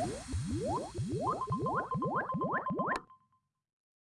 What? What? What?